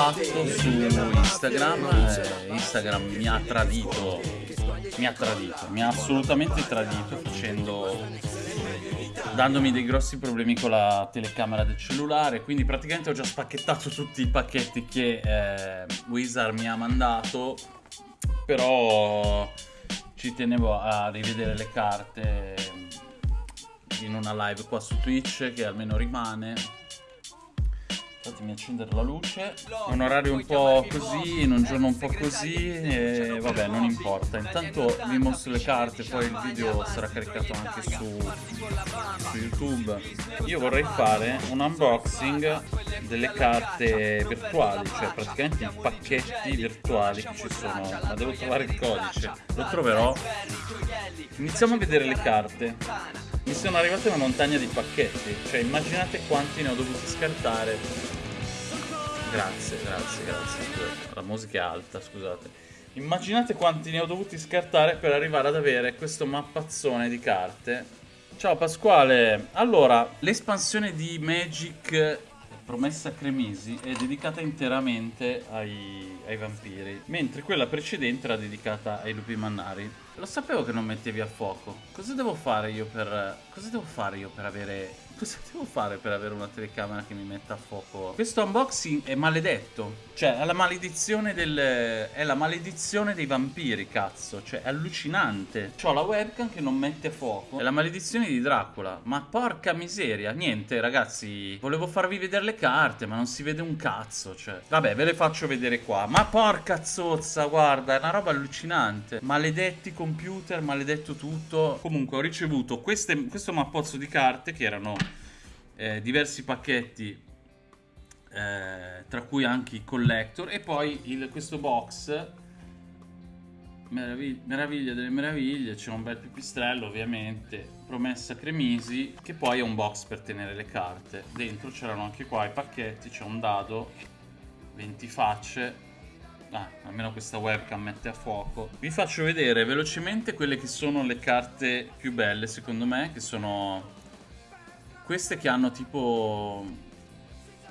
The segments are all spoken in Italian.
fatto su Instagram, eh, Instagram mi ha tradito, mi ha tradito, mi ha assolutamente tradito facendo dandomi dei grossi problemi con la telecamera del cellulare quindi praticamente ho già spacchettato tutti i pacchetti che eh, Wizard mi ha mandato però ci tenevo a rivedere le carte in una live qua su Twitch che almeno rimane Fatemi accendere la luce. Un orario un po' così, in un giorno un po' così e vabbè non importa. Intanto vi mostro le carte, poi il video sarà caricato anche su, su YouTube. Io vorrei fare un unboxing delle carte virtuali Cioè praticamente i pacchetti virtuali che ci sono. Ma devo trovare il codice. Lo troverò? Iniziamo a vedere le carte. Mi sono arrivate una montagna di pacchetti, cioè immaginate quanti ne ho dovuti scartare. Grazie, grazie, grazie, la musica è alta, scusate. Immaginate quanti ne ho dovuti scartare per arrivare ad avere questo mappazzone di carte. Ciao Pasquale, allora, l'espansione di Magic Promessa Cremisi è dedicata interamente ai, ai, vampiri, mentre quella precedente era dedicata ai lupi mannari. Lo sapevo che non mettevi a fuoco. Cosa devo fare io per... Cosa devo fare io per avere cosa devo fare per avere una telecamera che mi metta a fuoco? Questo unboxing è maledetto. Cioè, è la maledizione del... È la maledizione dei vampiri, cazzo. Cioè, è allucinante. Ho la webcam che non mette fuoco. È la maledizione di Dracula. Ma porca miseria. Niente, ragazzi. Volevo farvi vedere le carte, ma non si vede un cazzo. Cioè, vabbè, ve le faccio vedere qua. Ma porca zozza, guarda, è una roba allucinante. Maledetti computer, maledetto tutto. Comunque, ho ricevuto queste, questo mappozzo di carte che erano eh, diversi pacchetti eh, tra cui anche i collector e poi il, questo box meraviglia, meraviglia delle meraviglie c'è un bel pipistrello ovviamente promessa cremisi che poi è un box per tenere le carte. Dentro c'erano anche qua i pacchetti c'è un dado 20 facce Ah, almeno questa webcam mette a fuoco. Vi faccio vedere velocemente quelle che sono le carte più belle, secondo me, che sono queste che hanno tipo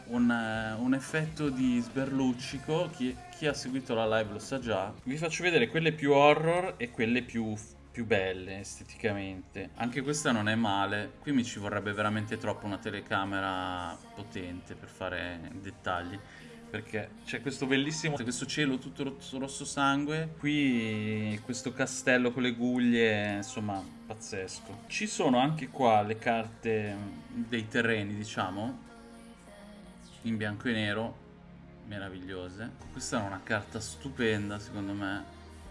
un, un effetto di sberluccico, chi, chi, ha seguito la live lo sa già. Vi faccio vedere quelle più horror e quelle più, più belle esteticamente. Anche questa non è male, qui mi ci vorrebbe veramente troppo una telecamera potente per fare dettagli perché c'è questo bellissimo questo cielo tutto rosso, rosso sangue. Qui questo castello con le guglie insomma pazzesco. Ci sono anche qua le carte dei terreni diciamo in bianco e nero meravigliose. Questa è una carta stupenda secondo me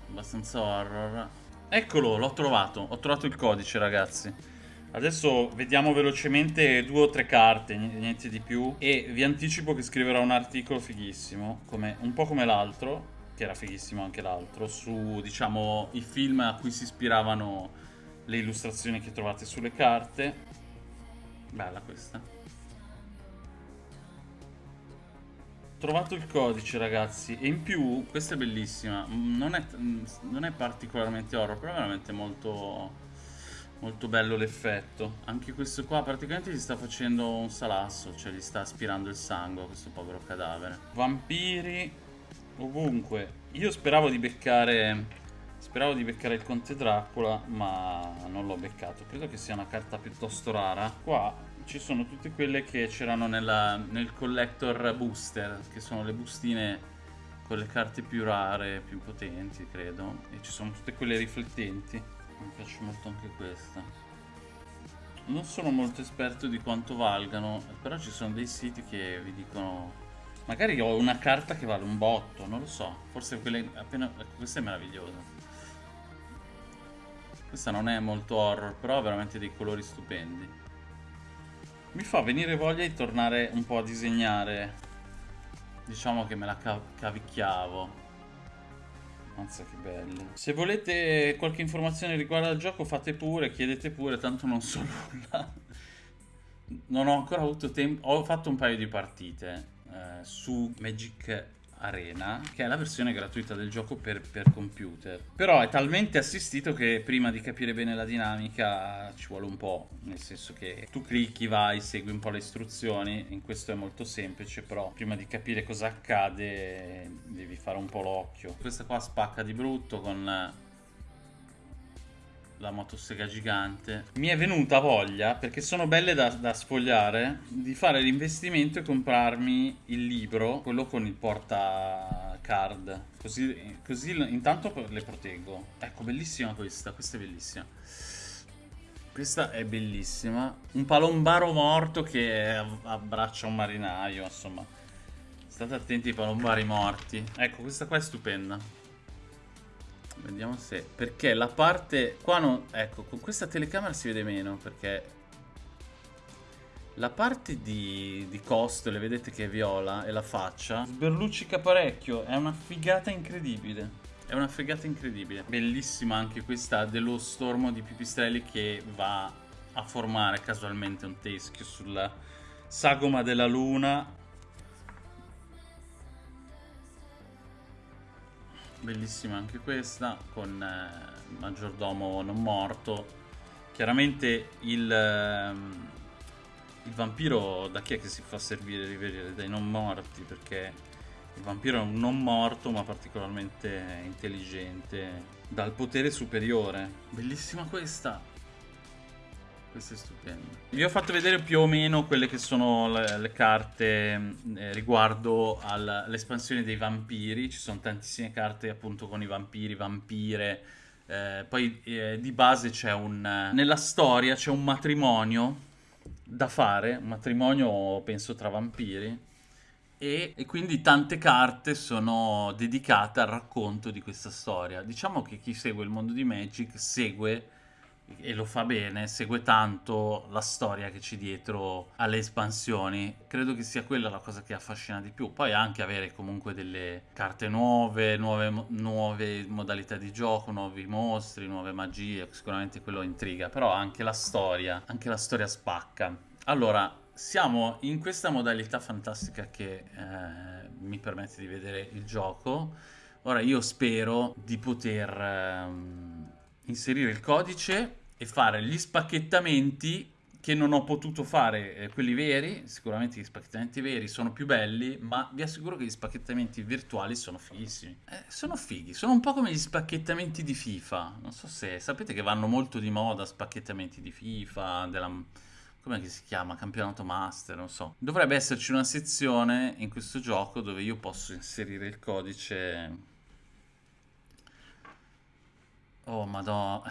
abbastanza horror. Eccolo l'ho trovato ho trovato il codice ragazzi Adesso vediamo velocemente due o tre carte, niente di più. E vi anticipo che scriverò un articolo fighissimo, come, un po' come l'altro, che era fighissimo anche l'altro, su, diciamo, i film a cui si ispiravano le illustrazioni che trovate sulle carte. Bella questa. Trovato il codice ragazzi e in più, questa è bellissima, non è, non è particolarmente horror, però è veramente molto Molto bello l'effetto. Anche questo qua praticamente gli sta facendo un salasso, cioè gli sta aspirando il sangue a questo povero cadavere. Vampiri ovunque. Io speravo di beccare... Speravo di beccare il Conte Dracula, ma non l'ho beccato. Credo che sia una carta piuttosto rara. Qua ci sono tutte quelle che c'erano nel collector booster, che sono le bustine con le carte più rare, più potenti, credo. E ci sono tutte quelle riflettenti. Mi piace molto anche questa. Non sono molto esperto di quanto valgano, però ci sono dei siti che vi dicono... Magari ho una carta che vale un botto, non lo so. Forse quelle appena... Ecco, questa è meravigliosa. Questa non è molto horror, però ha veramente dei colori stupendi. Mi fa venire voglia di tornare un po' a disegnare. Diciamo che me la cavicchiavo. Mazza che belle. Se volete qualche informazione riguardo al gioco fate pure, chiedete pure, tanto non so nulla. Non ho ancora avuto tempo, ho fatto un paio di partite eh, su Magic Arena, che è la versione gratuita del gioco per, per, computer. Però è talmente assistito che prima di capire bene la dinamica ci vuole un po', nel senso che tu clicchi, vai, segui un po' le istruzioni, in questo è molto semplice, però prima di capire cosa accade devi fare un po' l'occhio. Questa qua spacca di brutto con la motosega gigante. Mi è venuta voglia, perché sono belle da, da, sfogliare, di fare l'investimento e comprarmi il libro, quello con il porta card. Così, così intanto le proteggo. Ecco, bellissima questa, questa è bellissima. Questa è bellissima. Un palombaro morto che abbraccia un marinaio, insomma. State attenti ai palombari morti. Ecco, questa qua è stupenda. Vediamo se... Perché la parte... Qua non... Ecco, con questa telecamera si vede meno perché... La parte di, di costole, vedete che è viola, e la faccia, sberluccica parecchio, è una figata incredibile. È una figata incredibile. Bellissima anche questa dello stormo di pipistrelli che va a formare casualmente un teschio sulla sagoma della luna bellissima anche questa con eh, maggiordomo non morto. Chiaramente il, eh, il vampiro da chi è che si fa servire rivedere dai non morti? Perché il vampiro è un non morto ma particolarmente intelligente dal potere superiore. Bellissima questa questo è stupendo. Vi ho fatto vedere più o meno quelle che sono le, le carte eh, riguardo all'espansione dei vampiri. Ci sono tantissime carte appunto con i vampiri, vampire. Eh, poi eh, di base c'è un... Nella storia c'è un matrimonio da fare, un matrimonio penso tra vampiri. E, e, quindi tante carte sono dedicate al racconto di questa storia. Diciamo che chi segue il mondo di Magic segue e lo fa bene, segue tanto la storia che c'è dietro alle espansioni. Credo che sia quella la cosa che affascina di più. Poi anche avere comunque delle carte nuove, nuove, nuove modalità di gioco, nuovi mostri, nuove magie, sicuramente quello intriga, però anche la storia, anche la storia spacca. Allora, siamo in questa modalità fantastica che eh, mi permette di vedere il gioco. Ora io spero di poter... Ehm, inserire il codice e fare gli spacchettamenti che non ho potuto fare eh, quelli veri, sicuramente gli spacchettamenti veri sono più belli, ma vi assicuro che gli spacchettamenti virtuali sono fighissimi. Eh, sono fighi, sono un po' come gli spacchettamenti di FIFA, non so se sapete che vanno molto di moda spacchettamenti di FIFA, della... come si chiama? Campionato Master, non so. Dovrebbe esserci una sezione in questo gioco dove io posso inserire il codice Oh, madonna.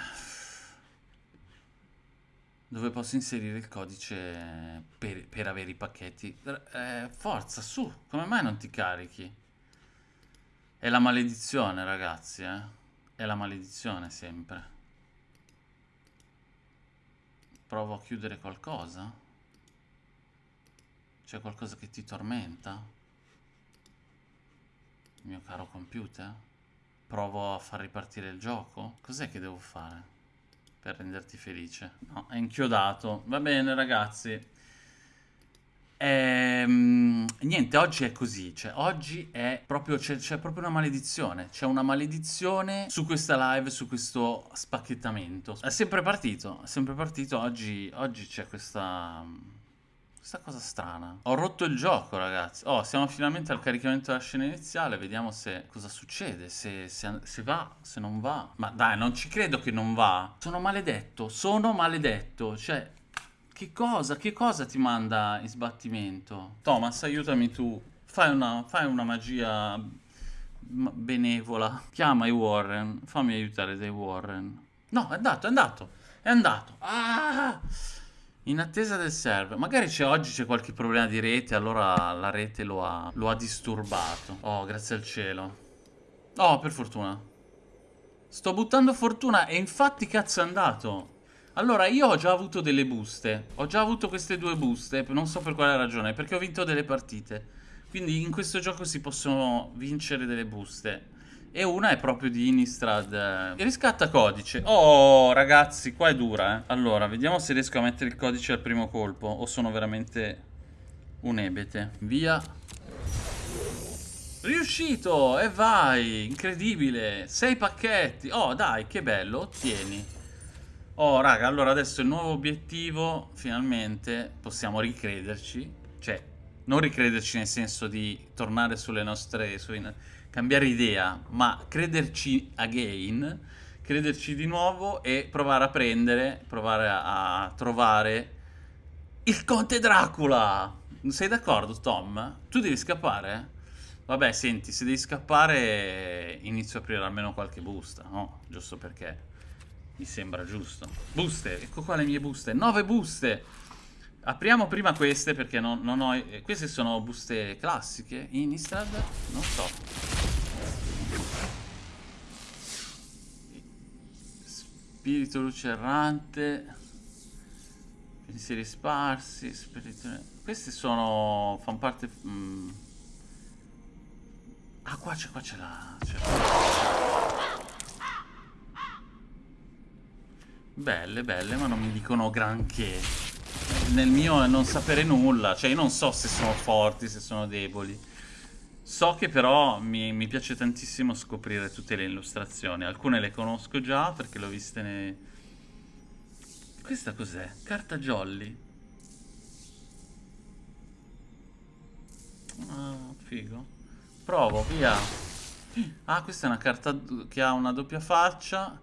Dove posso inserire il codice per, per avere i pacchetti? Eh, forza, su! Come mai non ti carichi? È la maledizione, ragazzi, eh? È la maledizione, sempre. Provo a chiudere qualcosa? C'è qualcosa che ti tormenta? Il mio caro computer? Provo a far ripartire il gioco? Cos'è che devo fare per renderti felice? No, è inchiodato. Va bene, ragazzi. Ehm, niente, oggi è così, cioè oggi è proprio, c'è, proprio una maledizione, c'è una maledizione su questa live, su questo spacchettamento. È sempre partito, è sempre partito, oggi, oggi c'è questa questa cosa strana. Ho rotto il gioco, ragazzi. Oh, siamo finalmente al caricamento della scena iniziale. Vediamo se cosa succede. Se, se, se, va, se non va. Ma dai, non ci credo che non va. Sono maledetto. Sono maledetto. Cioè, che cosa? Che cosa ti manda in sbattimento? Thomas, aiutami tu. Fai una, fai una magia benevola. Chiama i Warren. Fammi aiutare dai Warren. No, è andato, è andato. È andato. Ah! In attesa del server. Magari oggi c'è qualche problema di rete, allora la rete lo ha, lo ha disturbato. Oh, grazie al cielo. Oh, per fortuna. Sto buttando fortuna e infatti cazzo è andato. Allora, io ho già avuto delle buste. Ho già avuto queste due buste, non so per quale ragione, perché ho vinto delle partite. Quindi in questo gioco si possono vincere delle buste. E una è proprio di Innistrad. Riscatta codice. Oh, ragazzi, qua è dura, eh. Allora, vediamo se riesco a mettere il codice al primo colpo. O sono veramente un ebete. Via. Riuscito! E vai! Incredibile! Sei pacchetti! Oh, dai, che bello! Ottieni. Oh, raga, allora adesso il nuovo obiettivo, finalmente, possiamo ricrederci. Cioè, non ricrederci nel senso di tornare sulle nostre... Sui, cambiare idea, ma crederci again, crederci di nuovo e provare a prendere, provare a, a trovare il Conte Dracula! Sei d'accordo, Tom? Tu devi scappare? Vabbè, senti, se devi scappare inizio a aprire almeno qualche busta, no? Giusto perché mi sembra giusto. Buste, ecco qua le mie buste. Nove buste! Apriamo prima queste perché non, non ho... Eh, queste sono buste classiche. Innistrad? Non so. Spirito luce errante. Pensieri sparsi. Spirito... Queste sono... fanno parte... Mm. Ah, qua c'è, qua c'è la... Belle, belle, ma non mi dicono granché. Nel mio non sapere nulla. Cioè, io non so se sono forti, se sono deboli. So che però mi, mi piace tantissimo scoprire tutte le illustrazioni. Alcune le conosco già perché le ho viste nei... Questa cos'è? Carta jolly. Ah, figo. Provo, via. Ah, questa è una carta che ha una doppia faccia.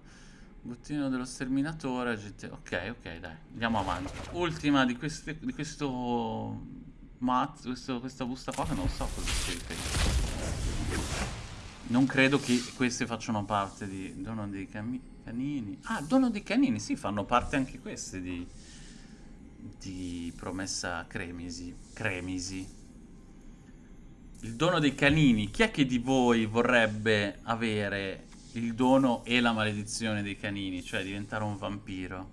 Bottino dello sterminatore. Ok, ok, dai. Andiamo avanti. Ultima di, queste, di questo mat, questo, questa busta qua che non so cosa si. Non credo che queste facciano parte di dono dei canini. Ah, dono dei canini, sì, fanno parte anche queste di, di promessa cremisi. Cremisi. Il dono dei canini. Chi è che di voi vorrebbe avere il dono e la maledizione dei canini, cioè diventare un vampiro.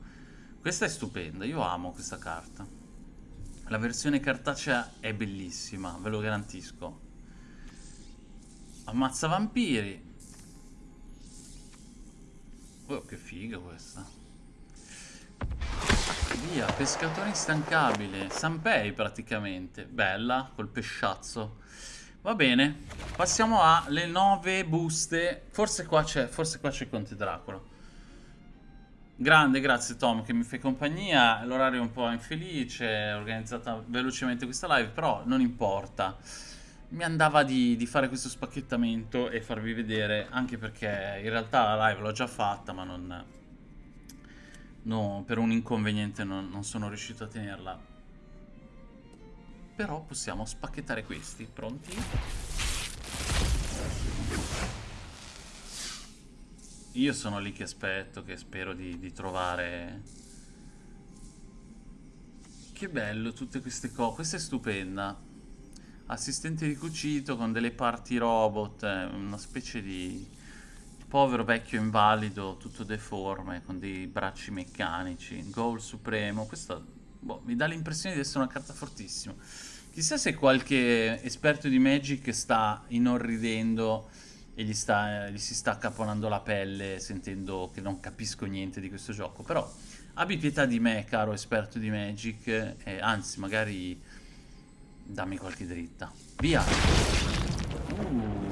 Questa è stupenda, io amo questa carta. La versione cartacea è bellissima, ve lo garantisco. Ammazza vampiri. Oh, che figa questa. Via, pescatore instancabile. Sanpei praticamente. Bella, col pesciazzo. Va bene, passiamo alle nove buste. Forse qua c'è, forse qua c'è Conte Dracula. Grande, grazie Tom che mi fai compagnia. L'orario è un po' infelice, ho organizzata velocemente questa live, però non importa. Mi andava di, di, fare questo spacchettamento e farvi vedere, anche perché in realtà la live l'ho già fatta, ma non... No, per un inconveniente non, non sono riuscito a tenerla però possiamo spacchettare questi. Pronti? Io sono lì che aspetto, che spero di, di trovare... Che bello tutte queste cose. Questa è stupenda. Assistente di cucito con delle parti robot, eh, una specie di povero vecchio invalido, tutto deforme, con dei bracci meccanici. Goal supremo. Questo boh, mi dà l'impressione di essere una carta fortissima. Chissà se qualche esperto di Magic sta inorridendo e gli, sta, gli si sta caponando la pelle sentendo che non capisco niente di questo gioco. Però abbi pietà di me, caro esperto di Magic, e anzi, magari dammi qualche dritta. Via! Uh.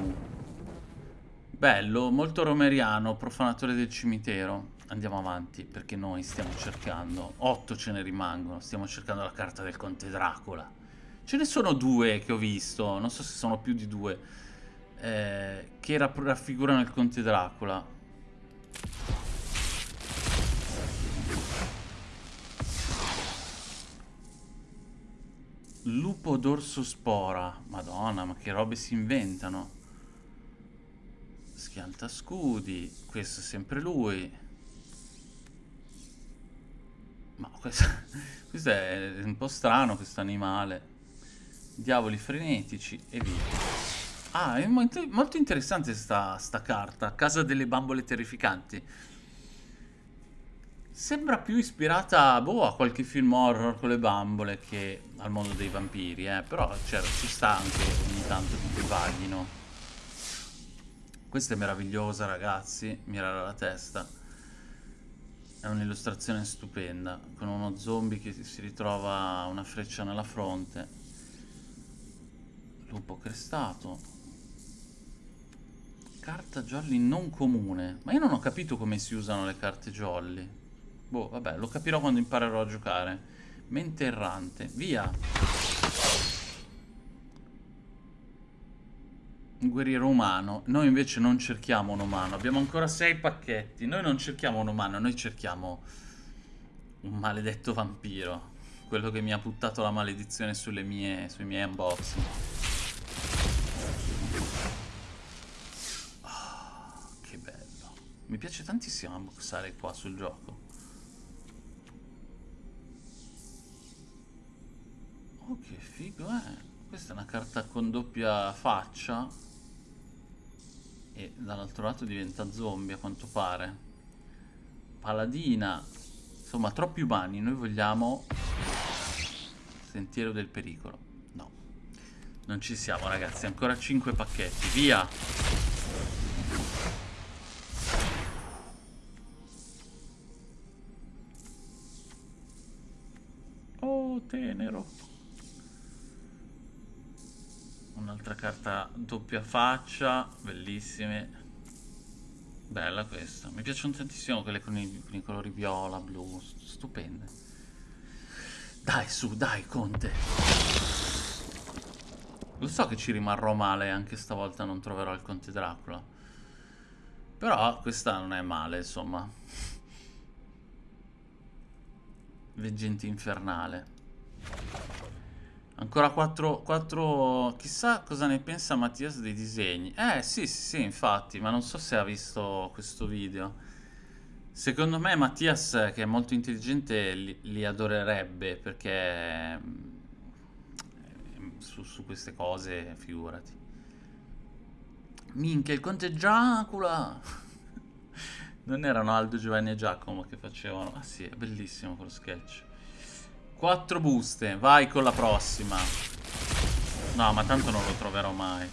Bello, molto romeriano, profanatore del cimitero. Andiamo avanti, perché noi stiamo cercando... Otto ce ne rimangono, stiamo cercando la carta del Conte Dracula. Ce ne sono due che ho visto, non so se sono più di due, eh, che raffigurano il Conte Dracula. Lupo dorso spora. Madonna, ma che robe si inventano. Schianta scudi. Questo è sempre lui. Ma questo, questo è un po' strano, questo animale diavoli frenetici e via. Ah, è molto, molto interessante sta, sta carta, Casa delle bambole terrificanti. Sembra più ispirata boh, a qualche film horror con le bambole che al mondo dei vampiri, eh. però cioè, ci sta anche ogni tanto che vaghino. Questa è meravigliosa ragazzi, mirare la testa. È un'illustrazione stupenda, con uno zombie che si ritrova una freccia nella fronte lupo crestato carta jolly non comune. Ma io non ho capito come si usano le carte jolly. Boh, vabbè, lo capirò quando imparerò a giocare. Mente errante. Via. Un guerriero umano. Noi invece non cerchiamo un umano. Abbiamo ancora sei pacchetti. Noi non cerchiamo un umano, noi cerchiamo un maledetto vampiro. Quello che mi ha buttato la maledizione mie, sui miei unboxing. Oh, che bello. Mi piace tantissimo unboxare qua sul gioco. Oh, che figo, eh. Questa è una carta con doppia faccia. E dall'altro lato diventa zombie, a quanto pare. Paladina. Insomma, troppi umani. Noi vogliamo Sentiero del pericolo. No. Non ci siamo, ragazzi. Ancora 5 pacchetti. Via! Oh, tenero. Un'altra carta doppia faccia. Bellissime. Bella questa. Mi piacciono tantissimo quelle con i, con i colori viola, blu. Stupende. Dai, su, dai, Conte. Lo so che ci rimarrò male anche stavolta non troverò il Conte Dracula. Però questa non è male, insomma. Veggente infernale. Ancora quattro, quattro... Chissà cosa ne pensa Mattias dei disegni. Eh, sì, sì, sì, infatti, ma non so se ha visto questo video. Secondo me Mattias, che è molto intelligente, li, li adorerebbe perché mm, su, su, queste cose, figurati. Minchia, il conte Dracula! non erano Aldo, Giovanni e Giacomo che facevano... Ah sì, è bellissimo quello sketch. Quattro buste, vai con la prossima. No, ma tanto non lo troverò mai.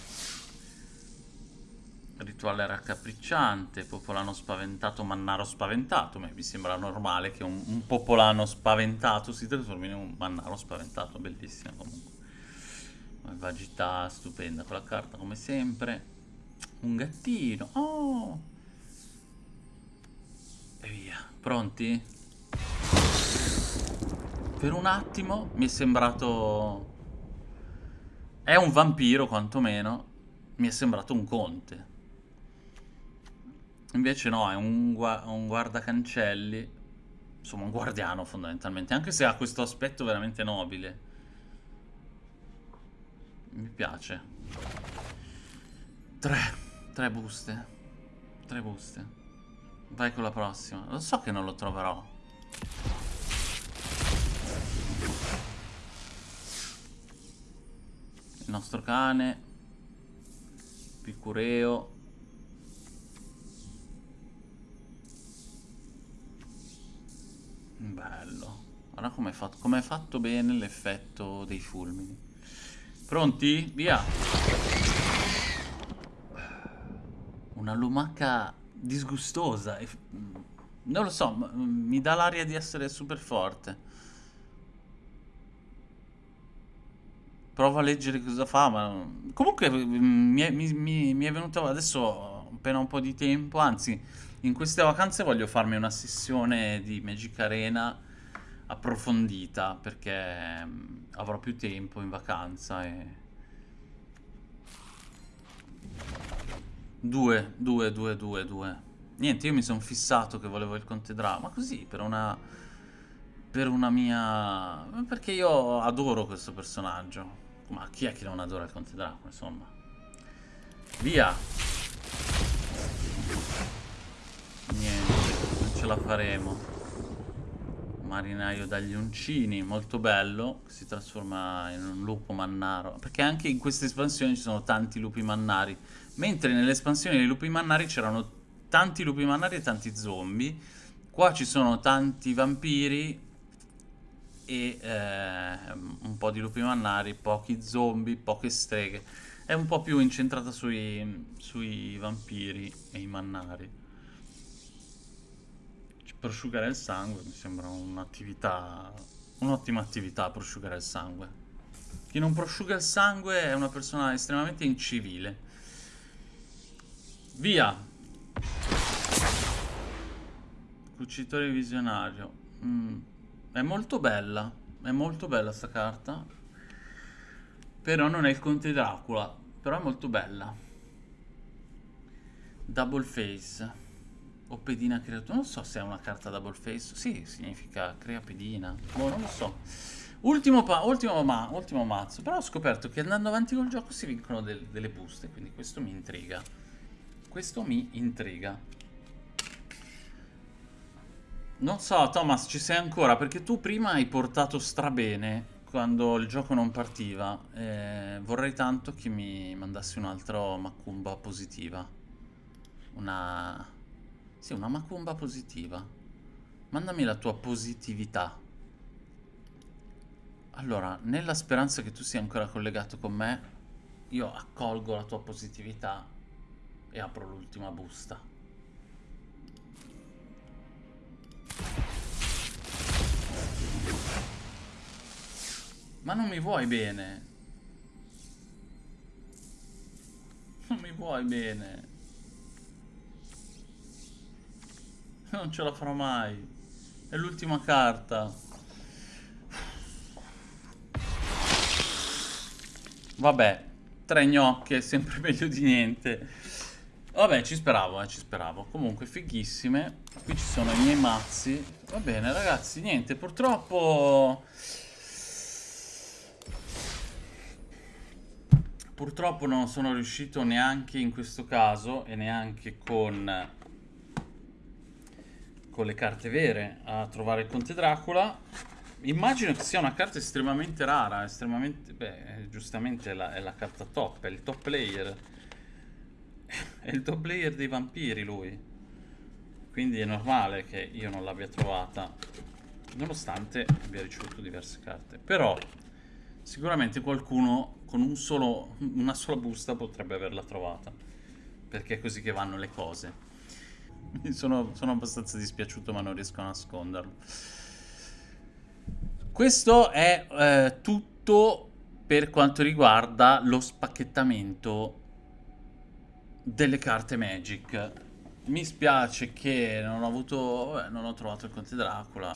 Rituale raccapricciante, popolano spaventato, mannaro spaventato. Mi sembra normale che un, un, popolano spaventato si trasformi in un mannaro spaventato. Bellissimo comunque. Vagità stupenda quella carta come sempre. Un gattino. Oh! E via. Pronti? Per un attimo mi è sembrato... È un vampiro quantomeno. Mi è sembrato un conte. Invece no, è un, gua un guardacancelli, insomma un guardiano fondamentalmente, anche se ha questo aspetto veramente nobile. Mi piace. Tre, tre buste, tre buste. Vai con la prossima. Lo so che non lo troverò. Il nostro cane. Picureo. Bello. Guarda com'è fatto, com fatto bene l'effetto dei fulmini. Pronti? Via! Una lumaca disgustosa. Non lo so, mi dà l'aria di essere super forte. Provo a leggere cosa fa, ma... Comunque mi è, mi, mi è venuto adesso appena un po' di tempo, anzi in queste vacanze voglio farmi una sessione di Magic Arena approfondita perché mm, avrò più tempo in vacanza e... Due, due, due, due, due. Niente, io mi sono fissato che volevo il Conte Dra, ma così, per una... Per una mia... Perché io adoro questo personaggio. Ma chi è che non adora il Conte Dracula, insomma? Via! Niente, non ce la faremo. Marinaio dagli uncini, molto bello. Si trasforma in un lupo mannaro. Perché anche in queste espansioni ci sono tanti lupi mannari. Mentre nelle espansioni dei lupi mannari c'erano tanti lupi mannari e tanti zombie. Qua ci sono tanti vampiri e eh, un po' di lupi mannari, pochi zombie, poche streghe. È un po' più incentrata sui, sui vampiri e i mannari prosciugare il sangue mi sembra un'attività, un'ottima attività prosciugare il sangue. Chi non prosciuga il sangue è una persona estremamente incivile. Via. Cucitore visionario. Mm. È molto bella. È molto bella sta carta. Però non è il Conte Dracula. Però è molto bella. Double Face. O pedina creatura. Non so se è una carta double face. Sì, significa crea pedina. Boh, non lo so. Ultimo, ultimo, ma ultimo mazzo. Però ho scoperto che andando avanti col gioco si vincono del delle buste. Quindi questo mi intriga. Questo mi intriga. Non so, Thomas, ci sei ancora? Perché tu prima hai portato strabene quando il gioco non partiva. Eh, vorrei tanto che mi mandassi un altro Macumba positiva. Una... Sì, una Macumba positiva. Mandami la tua positività. Allora, nella speranza che tu sia ancora collegato con me, io accolgo la tua positività e apro l'ultima busta. Ma non mi vuoi bene? Non mi vuoi bene? Non ce la farò mai. È l'ultima carta. Vabbè, tre gnocche sempre meglio di niente. Vabbè, ci speravo, eh, ci speravo. Comunque, fighissime. Qui ci sono i miei mazzi. Va bene, ragazzi, niente, purtroppo... Purtroppo non sono riuscito neanche in questo caso e neanche con, con le carte vere a trovare il Conte Dracula. Immagino che sia una carta estremamente rara, estremamente... Beh, giustamente è la, è la carta top, è il top player è il top player dei vampiri lui. Quindi è normale che io non l'abbia trovata. Nonostante abbia ricevuto diverse carte. Però sicuramente qualcuno con un solo, una sola busta potrebbe averla trovata. Perché è così che vanno le cose. Sono, sono abbastanza dispiaciuto ma non riesco a nasconderlo. Questo è eh, tutto per quanto riguarda lo spacchettamento delle carte Magic. Mi spiace che non ho avuto... Beh, non ho trovato il Conte Dracula.